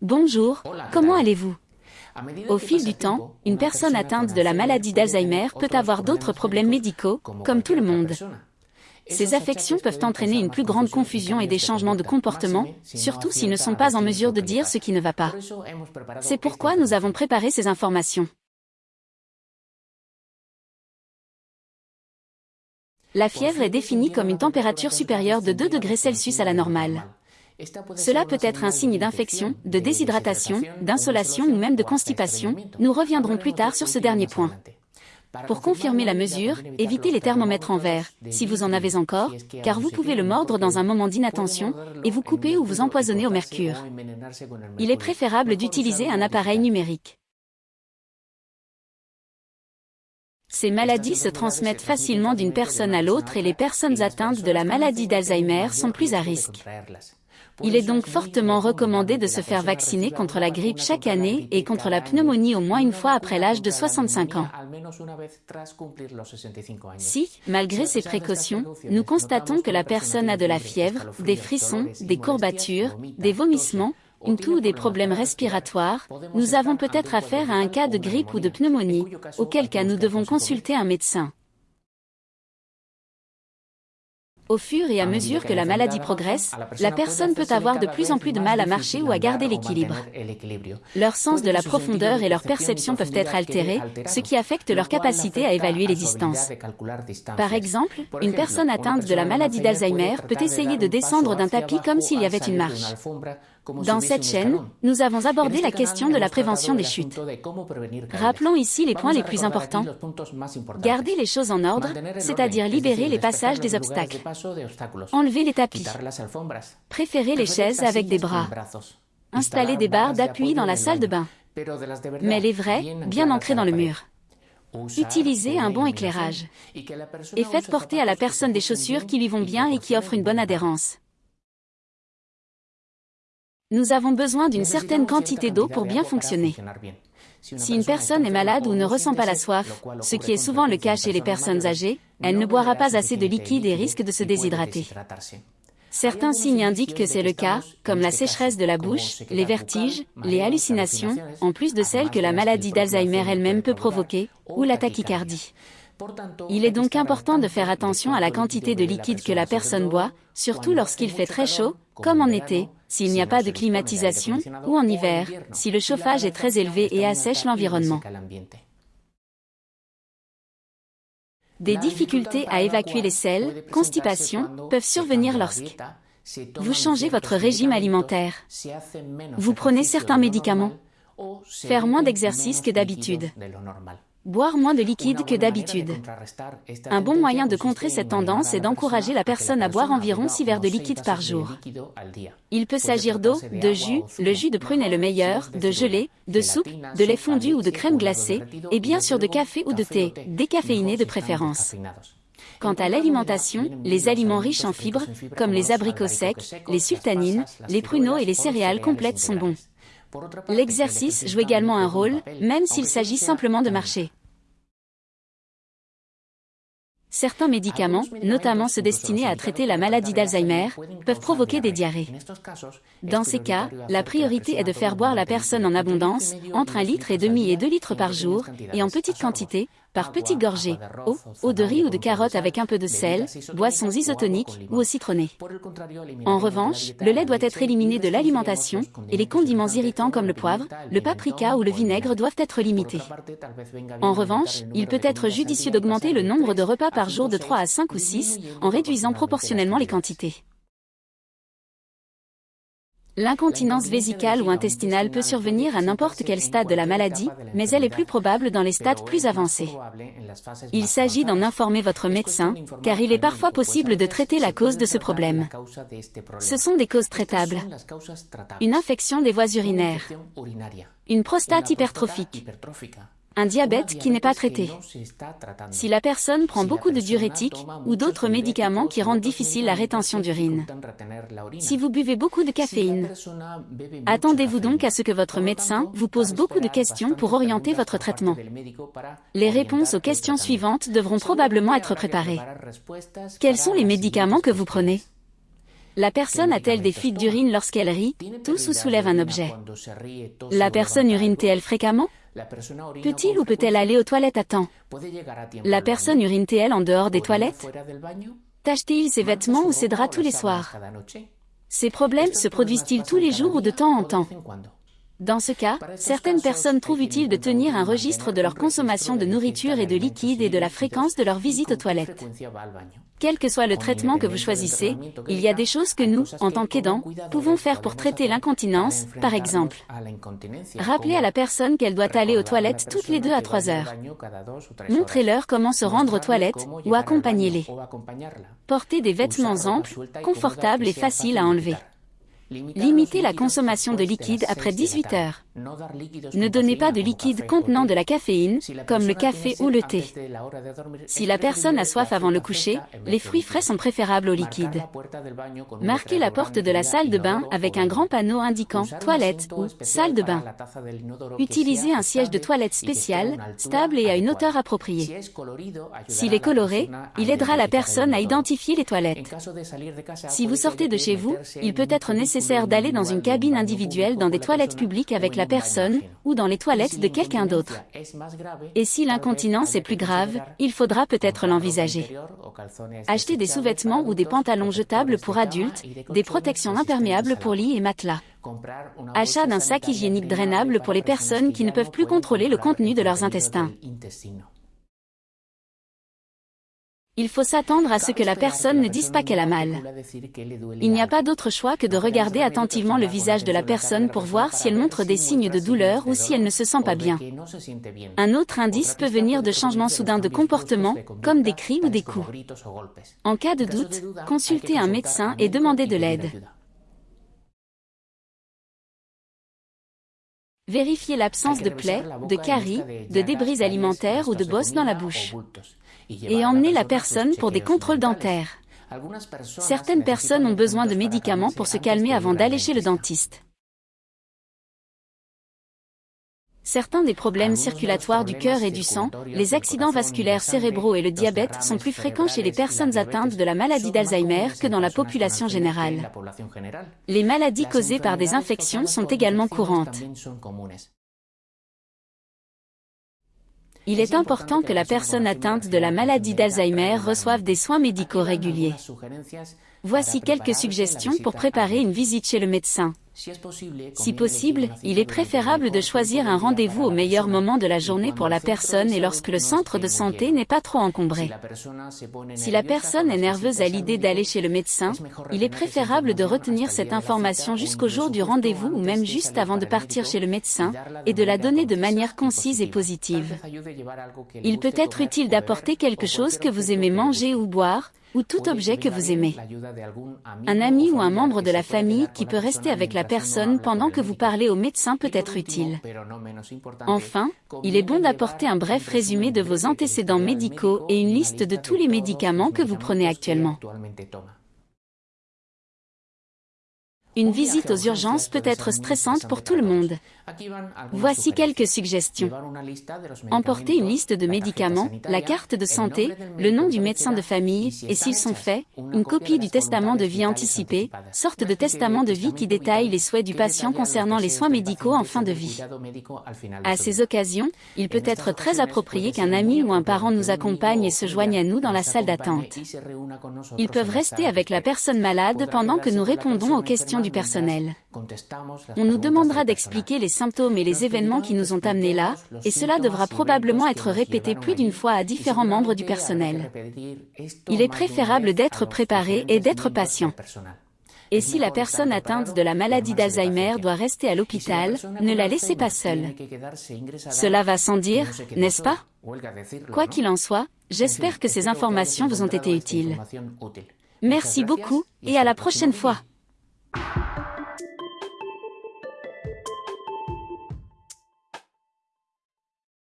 Bonjour, comment allez-vous? Au fil du temps, une personne atteinte de la maladie d'Alzheimer peut avoir d'autres problèmes médicaux, comme tout le monde. Ces affections peuvent entraîner une plus grande confusion et des changements de comportement, surtout s'ils ne sont pas en mesure de dire ce qui ne va pas. C'est pourquoi nous avons préparé ces informations. La fièvre est définie comme une température supérieure de 2 degrés Celsius à la normale. Cela peut être un signe d'infection, de déshydratation, d'insolation ou même de constipation, nous reviendrons plus tard sur ce dernier point. Pour confirmer la mesure, évitez les thermomètres en verre, si vous en avez encore, car vous pouvez le mordre dans un moment d'inattention, et vous couper ou vous empoisonner au mercure. Il est préférable d'utiliser un appareil numérique. Ces maladies se transmettent facilement d'une personne à l'autre et les personnes atteintes de la maladie d'Alzheimer sont plus à risque. Il est donc fortement recommandé de se faire vacciner contre la grippe chaque année et contre la pneumonie au moins une fois après l'âge de 65 ans. Si, malgré ces précautions, nous constatons que la personne a de la fièvre, des frissons, des courbatures, des vomissements, une toux ou des problèmes respiratoires, nous avons peut-être affaire à un cas de grippe ou de pneumonie, auquel cas nous devons consulter un médecin. Au fur et à mesure que la maladie progresse, la personne peut avoir de plus en plus de mal à marcher ou à garder l'équilibre. Leur sens de la profondeur et leur perception peuvent être altérés, ce qui affecte leur capacité à évaluer les distances. Par exemple, une personne atteinte de la maladie d'Alzheimer peut essayer de descendre d'un tapis comme s'il y avait une marche. Dans cette chaîne, nous avons abordé la question de la prévention des chutes. Rappelons ici les points les plus importants. Garder les choses en ordre, c'est-à-dire libérer les passages des obstacles. Enlever les tapis. Préférer les chaises avec des bras. Installer des barres d'appui dans la salle de bain. Mais les vrais, bien ancrés dans le mur. Utilisez un bon éclairage. Et faites porter à la personne des chaussures qui lui vont bien et qui offrent une bonne adhérence. Nous avons besoin d'une certaine quantité d'eau pour bien fonctionner. Si une personne est malade ou ne ressent pas la soif, ce qui est souvent le cas chez les personnes âgées, elle ne boira pas assez de liquide et risque de se déshydrater. Certains signes indiquent que c'est le cas, comme la sécheresse de la bouche, les vertiges, les hallucinations, en plus de celles que la maladie d'Alzheimer elle-même peut provoquer, ou la tachycardie. Il est donc important de faire attention à la quantité de liquide que la personne boit, surtout lorsqu'il fait très chaud, comme en été, s'il n'y a pas de climatisation, ou en hiver, si le chauffage est très élevé et assèche l'environnement. Des difficultés à évacuer les sels, constipation, peuvent survenir lorsque vous changez votre régime alimentaire, vous prenez certains médicaments, faire moins d'exercice que d'habitude, Boire moins de liquide que d'habitude. Un bon moyen de contrer cette tendance est d'encourager la personne à boire environ 6 verres de liquide par jour. Il peut s'agir d'eau, de jus, le jus de prune est le meilleur, de gelée, de soupe, de lait fondu ou de crème glacée, et bien sûr de café ou de thé, décaféiné de préférence. Quant à l'alimentation, les aliments riches en fibres, comme les abricots secs, les sultanines, les pruneaux et les céréales complètes sont bons. L'exercice joue également un rôle, même s'il s'agit simplement de marcher. Certains médicaments, notamment ceux destinés à traiter la maladie d'Alzheimer, peuvent provoquer des diarrhées. Dans ces cas, la priorité est de faire boire la personne en abondance, entre un litre et demi et deux litres par jour, et en petite quantité, par petites gorgées, eau, eau de riz ou de carotte avec un peu de sel, boissons isotoniques ou au citronné. En revanche, le lait doit être éliminé de l'alimentation, et les condiments irritants comme le poivre, le paprika ou le vinaigre doivent être limités. En revanche, il peut être judicieux d'augmenter le nombre de repas par jour de 3 à 5 ou 6, en réduisant proportionnellement les quantités. L'incontinence vésicale ou intestinale peut survenir à n'importe quel stade de la maladie, mais elle est plus probable dans les stades plus avancés. Il s'agit d'en informer votre médecin, car il est parfois possible de traiter la cause de ce problème. Ce sont des causes traitables. Une infection des voies urinaires. Une prostate hypertrophique un diabète qui n'est pas traité. Si la personne prend beaucoup de diurétiques ou d'autres médicaments qui rendent difficile la rétention d'urine. Si vous buvez beaucoup de caféine, attendez-vous donc à ce que votre médecin vous pose beaucoup de questions pour orienter votre traitement. Les réponses aux questions suivantes devront probablement être préparées. Quels sont les médicaments que vous prenez? La personne a-t-elle des fuites d'urine lorsqu'elle rit, tousse ou soulève un objet? La personne urine-t-elle fréquemment? Peut-il ou peut-elle aller aux toilettes à temps? La personne urine-t-elle en dehors des toilettes? Tâche-t-il ses vêtements ou ses draps tous les soirs? Ces problèmes se produisent-ils tous les jours ou de temps en temps? Dans ce cas, certaines personnes trouvent utile de tenir un registre de leur consommation de nourriture et de liquide et de la fréquence de leur visite aux toilettes. Quel que soit le traitement que vous choisissez, il y a des choses que nous, en tant qu'aidants, pouvons faire pour traiter l'incontinence, par exemple. Rappelez à la personne qu'elle doit aller aux toilettes toutes les deux à trois heures. Montrez-leur comment se rendre aux toilettes ou accompagnez-les. Portez des vêtements amples, confortables et faciles à enlever. Limitez la consommation de liquide après 18 heures. Ne donnez pas de liquide contenant de la caféine, comme le café ou le thé. Si la personne a soif avant le coucher, les fruits frais sont préférables au liquide. Marquez la porte de la salle de bain avec un grand panneau indiquant « toilette » ou « salle de bain ». Utilisez un siège de toilette spécial, stable et à une hauteur appropriée. S'il est coloré, il aidera la personne à identifier les toilettes. Si vous sortez de chez vous, il peut être nécessaire d'aller dans une cabine individuelle dans des toilettes publiques avec la personne, ou dans les toilettes de quelqu'un d'autre. Et si l'incontinence est plus grave, il faudra peut-être l'envisager. Achetez des sous-vêtements ou des pantalons jetables pour adultes, des protections imperméables pour lit et matelas. Achat d'un sac hygiénique drainable pour les personnes qui ne peuvent plus contrôler le contenu de leurs intestins. Il faut s'attendre à ce que la personne ne dise pas qu'elle a mal. Il n'y a pas d'autre choix que de regarder attentivement le visage de la personne pour voir si elle montre des signes de douleur ou si elle ne se sent pas bien. Un autre indice peut venir de changements soudains de comportement, comme des cris ou des coups. En cas de doute, consultez un médecin et demandez de l'aide. Vérifiez l'absence de plaies, de caries, de débris alimentaires ou de bosses dans la bouche et emmener la personne pour des contrôles dentaires. Certaines personnes ont besoin de médicaments pour se calmer avant d'aller chez le dentiste. Certains des problèmes circulatoires du cœur et du sang, les accidents vasculaires cérébraux et le diabète sont plus fréquents chez les personnes atteintes de la maladie d'Alzheimer que dans la population générale. Les maladies causées par des infections sont également courantes. Il est important que la personne atteinte de la maladie d'Alzheimer reçoive des soins médicaux réguliers. Voici quelques suggestions pour préparer une visite chez le médecin. Si possible, il est préférable de choisir un rendez-vous au meilleur moment de la journée pour la personne et lorsque le centre de santé n'est pas trop encombré. Si la personne est nerveuse à l'idée d'aller chez le médecin, il est préférable de retenir cette information jusqu'au jour du rendez-vous ou même juste avant de partir chez le médecin, et de la donner de manière concise et positive. Il peut être utile d'apporter quelque chose que vous aimez manger ou boire, ou tout objet que vous aimez. Un ami ou un membre de la famille qui peut rester avec la personne pendant que vous parlez au médecin peut être utile. Enfin, il est bon d'apporter un bref résumé de vos antécédents médicaux et une liste de tous les médicaments que vous prenez actuellement. Une visite aux urgences peut être stressante pour tout le monde. Voici quelques suggestions. Emportez une liste de médicaments, la carte de santé, le nom du médecin de famille, et s'ils sont faits, une copie du testament de vie anticipé, sorte de testament de vie qui détaille les souhaits du patient concernant les soins médicaux en fin de vie. À ces occasions, il peut être très approprié qu'un ami ou un parent nous accompagne et se joigne à nous dans la salle d'attente. Ils peuvent rester avec la personne malade pendant que nous répondons aux questions du personnel. On nous demandera d'expliquer les symptômes et les événements qui nous ont amenés là, et cela devra probablement être répété plus d'une fois à différents membres du personnel. Il est préférable d'être préparé et d'être patient. Et si la personne atteinte de la maladie d'Alzheimer doit rester à l'hôpital, ne la laissez pas seule. Cela va sans dire, n'est-ce pas? Quoi qu'il en soit, j'espère que ces informations vous ont été utiles. Merci beaucoup, et à la prochaine fois. you